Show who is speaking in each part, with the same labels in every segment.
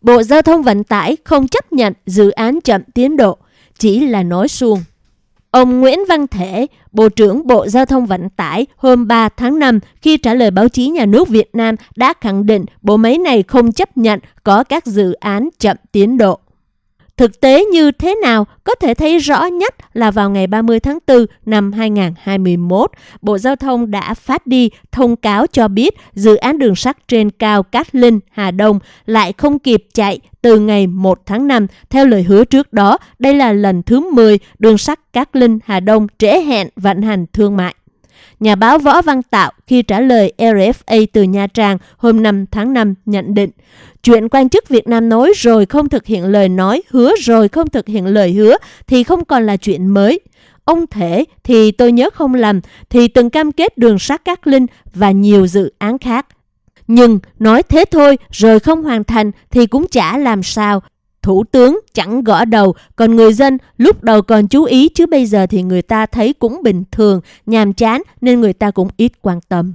Speaker 1: Bộ Giao thông Vận tải không chấp nhận dự án chậm tiến độ, chỉ là nói suông. Ông Nguyễn Văn Thể, Bộ trưởng Bộ Giao thông Vận tải hôm 3 tháng 5 khi trả lời báo chí nhà nước Việt Nam đã khẳng định bộ máy này không chấp nhận có các dự án chậm tiến độ. Thực tế như thế nào có thể thấy rõ nhất là vào ngày 30 tháng 4 năm 2021, Bộ Giao thông đã phát đi thông cáo cho biết dự án đường sắt trên cao Cát Linh, Hà Đông lại không kịp chạy từ ngày 1 tháng 5. Theo lời hứa trước đó, đây là lần thứ 10 đường sắt Cát Linh, Hà Đông trễ hẹn vận hành thương mại. Nhà báo Võ Văn Tạo khi trả lời RFA từ Nha Trang hôm 5 tháng 5 nhận định Chuyện quan chức Việt Nam nói rồi không thực hiện lời nói, hứa rồi không thực hiện lời hứa thì không còn là chuyện mới. Ông Thể thì tôi nhớ không lầm thì từng cam kết đường sắt Cát Linh và nhiều dự án khác. Nhưng nói thế thôi rồi không hoàn thành thì cũng chả làm sao. Thủ tướng chẳng gõ đầu, còn người dân lúc đầu còn chú ý chứ bây giờ thì người ta thấy cũng bình thường, nhàm chán nên người ta cũng ít quan tâm.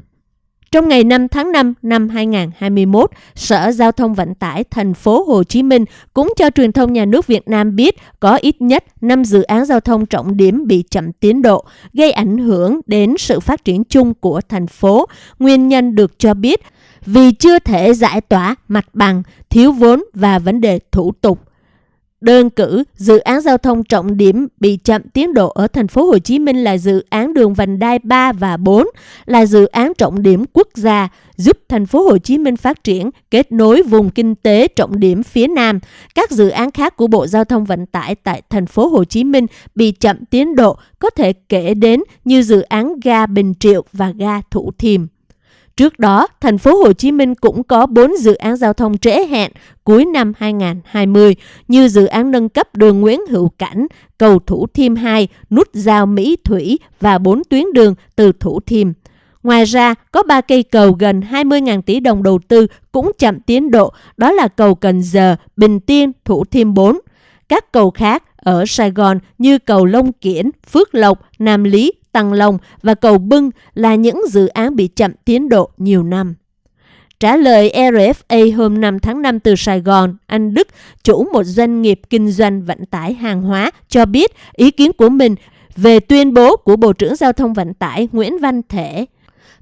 Speaker 1: Trong ngày 5 tháng 5 năm 2021, Sở Giao thông Vận tải thành phố Hồ Chí Minh cũng cho truyền thông nhà nước Việt Nam biết có ít nhất 5 dự án giao thông trọng điểm bị chậm tiến độ, gây ảnh hưởng đến sự phát triển chung của thành phố. Nguyên nhân được cho biết vì chưa thể giải tỏa mặt bằng, thiếu vốn và vấn đề thủ tục. Đơn cử, dự án giao thông trọng điểm bị chậm tiến độ ở thành phố Hồ Chí Minh là dự án đường vành đai 3 và 4, là dự án trọng điểm quốc gia giúp thành phố Hồ Chí Minh phát triển, kết nối vùng kinh tế trọng điểm phía Nam. Các dự án khác của Bộ Giao thông Vận tải tại thành phố Hồ Chí Minh bị chậm tiến độ có thể kể đến như dự án ga Bình Triệu và ga Thủ Thiêm. Trước đó, thành phố Hồ Chí Minh cũng có 4 dự án giao thông trễ hẹn cuối năm 2020 như dự án nâng cấp đường Nguyễn Hữu Cảnh, cầu Thủ Thiêm 2, nút giao Mỹ Thủy và 4 tuyến đường từ Thủ Thiêm. Ngoài ra, có 3 cây cầu gần 20.000 tỷ đồng đầu tư cũng chậm tiến độ, đó là cầu Cần Giờ, Bình Tiên, Thủ Thiêm 4. Các cầu khác ở Sài Gòn như cầu Long Kiển, Phước Lộc, Nam Lý, Tăng Long và cầu Bưng là những dự án bị chậm tiến độ nhiều năm. Trả lời RFA hôm 5 tháng 5 từ Sài Gòn, anh Đức, chủ một doanh nghiệp kinh doanh vận tải hàng hóa, cho biết ý kiến của mình về tuyên bố của Bộ trưởng Giao thông Vận tải Nguyễn Văn Thể.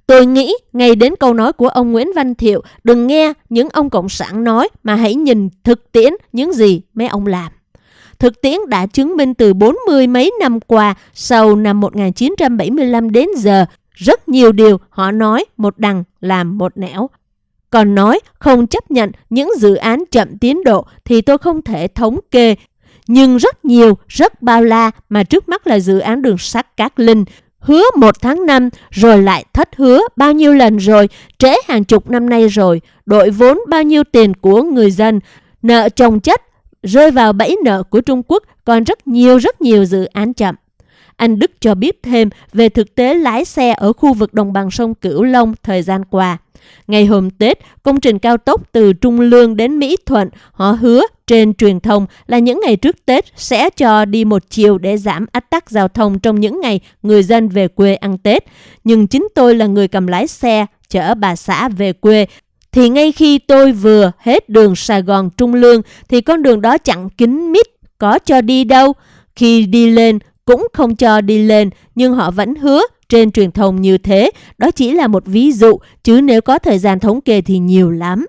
Speaker 1: Tôi nghĩ ngay đến câu nói của ông Nguyễn Văn Thiệu, đừng nghe những ông Cộng sản nói mà hãy nhìn thực tiễn những gì mấy ông làm. Thực tiễn đã chứng minh từ 40 mấy năm qua, sau năm 1975 đến giờ, rất nhiều điều họ nói một đằng làm một nẻo. Còn nói không chấp nhận những dự án chậm tiến độ thì tôi không thể thống kê. Nhưng rất nhiều, rất bao la mà trước mắt là dự án đường sắt Cát Linh. Hứa một tháng năm rồi lại thất hứa bao nhiêu lần rồi, trễ hàng chục năm nay rồi, đội vốn bao nhiêu tiền của người dân, nợ chồng chất rơi vào bẫy nợ của Trung Quốc còn rất nhiều rất nhiều dự án chậm. Anh Đức cho biết thêm về thực tế lái xe ở khu vực đồng bằng sông Cửu Long thời gian qua. Ngày hôm Tết, công trình cao tốc từ Trung Lương đến Mỹ Thuận, họ hứa trên truyền thông là những ngày trước Tết sẽ cho đi một chiều để giảm ách tắc giao thông trong những ngày người dân về quê ăn Tết. Nhưng chính tôi là người cầm lái xe chở bà xã về quê thì ngay khi tôi vừa hết đường Sài Gòn Trung Lương thì con đường đó chặn kín mít, có cho đi đâu. Khi đi lên cũng không cho đi lên, nhưng họ vẫn hứa trên truyền thông như thế. Đó chỉ là một ví dụ, chứ nếu có thời gian thống kê thì nhiều lắm.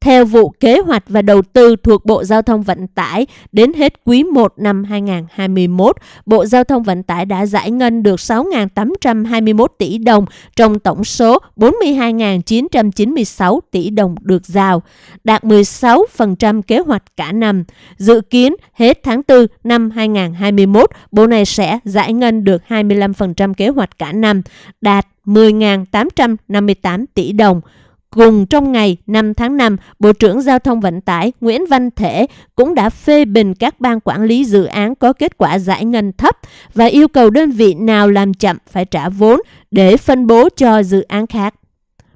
Speaker 1: Theo vụ kế hoạch và đầu tư thuộc Bộ Giao thông Vận tải, đến hết quý 1 năm 2021, Bộ Giao thông Vận tải đã giải ngân được 6.821 tỷ đồng trong tổng số 42.996 tỷ đồng được giao, đạt 16% kế hoạch cả năm. Dự kiến hết tháng 4 năm 2021, Bộ này sẽ giải ngân được 25% kế hoạch cả năm, đạt 10.858 tỷ đồng. Cùng trong ngày 5 tháng 5, Bộ trưởng Giao thông Vận tải Nguyễn Văn Thể cũng đã phê bình các ban quản lý dự án có kết quả giải ngân thấp và yêu cầu đơn vị nào làm chậm phải trả vốn để phân bố cho dự án khác.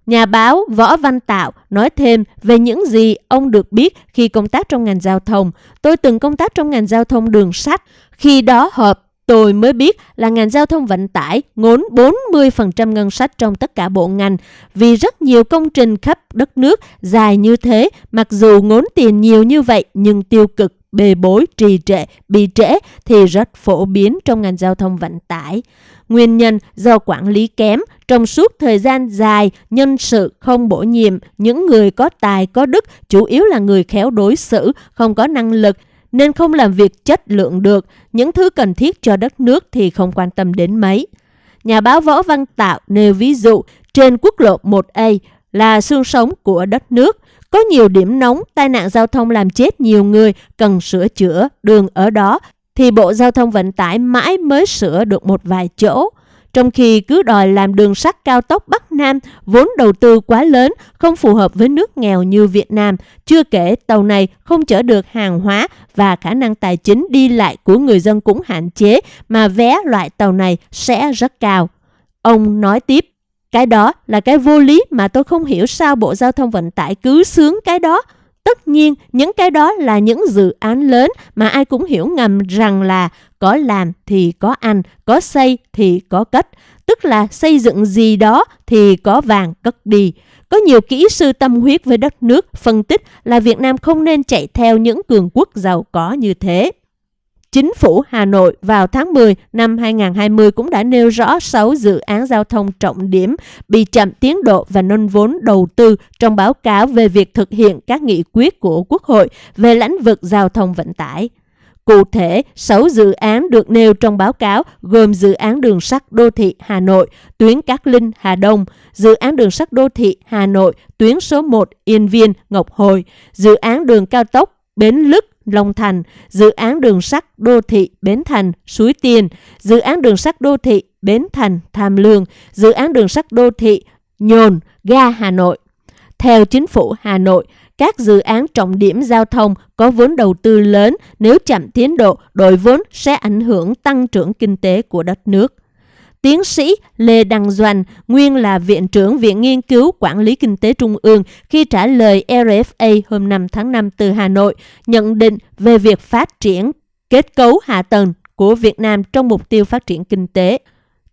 Speaker 1: Nhà báo Võ Văn Tạo nói thêm về những gì ông được biết khi công tác trong ngành giao thông. Tôi từng công tác trong ngành giao thông đường sắt. Khi đó họp Tôi mới biết là ngành giao thông vận tải ngốn 40% ngân sách trong tất cả bộ ngành vì rất nhiều công trình khắp đất nước dài như thế mặc dù ngốn tiền nhiều như vậy nhưng tiêu cực bê bối, trì trệ, bị trễ thì rất phổ biến trong ngành giao thông vận tải. Nguyên nhân do quản lý kém, trong suốt thời gian dài, nhân sự không bổ nhiệm, những người có tài có đức, chủ yếu là người khéo đối xử, không có năng lực, nên không làm việc chất lượng được, những thứ cần thiết cho đất nước thì không quan tâm đến mấy. Nhà báo Võ Văn Tạo nêu ví dụ trên quốc lộ 1A là xương sống của đất nước. Có nhiều điểm nóng, tai nạn giao thông làm chết nhiều người, cần sửa chữa, đường ở đó, thì Bộ Giao thông Vận tải mãi mới sửa được một vài chỗ. Trong khi cứ đòi làm đường sắt cao tốc Bắc Nam, vốn đầu tư quá lớn, không phù hợp với nước nghèo như Việt Nam. Chưa kể tàu này không chở được hàng hóa và khả năng tài chính đi lại của người dân cũng hạn chế, mà vé loại tàu này sẽ rất cao. Ông nói tiếp, cái đó là cái vô lý mà tôi không hiểu sao Bộ Giao thông Vận tải cứ sướng cái đó. Tất nhiên, những cái đó là những dự án lớn mà ai cũng hiểu ngầm rằng là có làm thì có ăn, có xây thì có cất. Tức là xây dựng gì đó thì có vàng cất đi. Có nhiều kỹ sư tâm huyết với đất nước phân tích là Việt Nam không nên chạy theo những cường quốc giàu có như thế. Chính phủ Hà Nội vào tháng 10 năm 2020 cũng đã nêu rõ 6 dự án giao thông trọng điểm bị chậm tiến độ và nâng vốn đầu tư trong báo cáo về việc thực hiện các nghị quyết của Quốc hội về lĩnh vực giao thông vận tải. Cụ thể, 6 dự án được nêu trong báo cáo gồm dự án đường sắt đô thị Hà Nội, tuyến Cát Linh Hà Đông, dự án đường sắt đô thị Hà Nội, tuyến số 1 Yên Viên Ngọc Hồi, dự án đường cao tốc Bến Lức Long Thành, dự án đường sắt đô thị Bến Thành, Suối Tiên, dự án đường sắt đô thị Bến Thành, Tham Lương, dự án đường sắt đô thị Nhồn, ga Hà Nội. Theo chính phủ Hà Nội, các dự án trọng điểm giao thông có vốn đầu tư lớn nếu chậm tiến độ, đội vốn sẽ ảnh hưởng tăng trưởng kinh tế của đất nước. Tiến sĩ Lê Đăng Doanh, nguyên là Viện trưởng Viện Nghiên cứu Quản lý Kinh tế Trung ương, khi trả lời RFA hôm 5 tháng 5 từ Hà Nội, nhận định về việc phát triển kết cấu hạ tầng của Việt Nam trong mục tiêu phát triển kinh tế.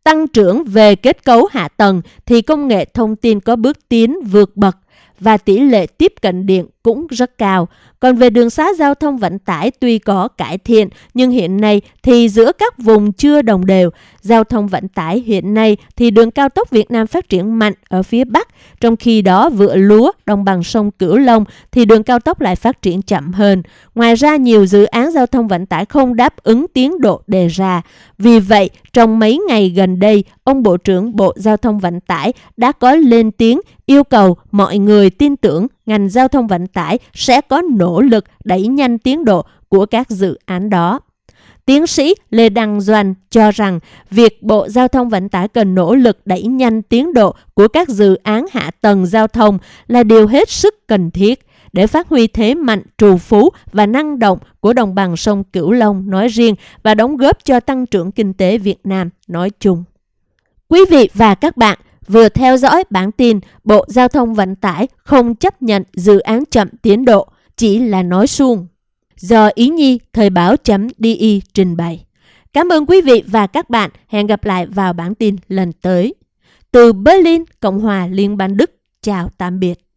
Speaker 1: Tăng trưởng về kết cấu hạ tầng thì công nghệ thông tin có bước tiến vượt bậc và tỷ lệ tiếp cận điện cũng rất cao. Còn về đường xá giao thông vận tải tuy có cải thiện, nhưng hiện nay thì giữa các vùng chưa đồng đều. Giao thông vận tải hiện nay thì đường cao tốc Việt Nam phát triển mạnh ở phía Bắc, trong khi đó vựa lúa, đồng bằng sông Cửu Long thì đường cao tốc lại phát triển chậm hơn. Ngoài ra, nhiều dự án giao thông vận tải không đáp ứng tiến độ đề ra. Vì vậy, trong mấy ngày gần đây, ông Bộ trưởng Bộ Giao thông Vận tải đã có lên tiếng yêu cầu mọi người tin tưởng ngành giao thông vận tải sẽ có nỗ lực đẩy nhanh tiến độ của các dự án đó. Tiến sĩ Lê Đăng Doanh cho rằng việc Bộ Giao thông Vận tải cần nỗ lực đẩy nhanh tiến độ của các dự án hạ tầng giao thông là điều hết sức cần thiết để phát huy thế mạnh trù phú và năng động của đồng bằng sông Cửu Long nói riêng và đóng góp cho tăng trưởng kinh tế Việt Nam nói chung. Quý vị và các bạn vừa theo dõi bản tin Bộ Giao thông Vận tải không chấp nhận dự án chậm tiến độ, chỉ là nói suông. Do Ý Nhi Thời báo.di trình bày. Cảm ơn quý vị và các bạn. Hẹn gặp lại vào bản tin lần tới. Từ Berlin, Cộng hòa Liên bang Đức. Chào tạm biệt.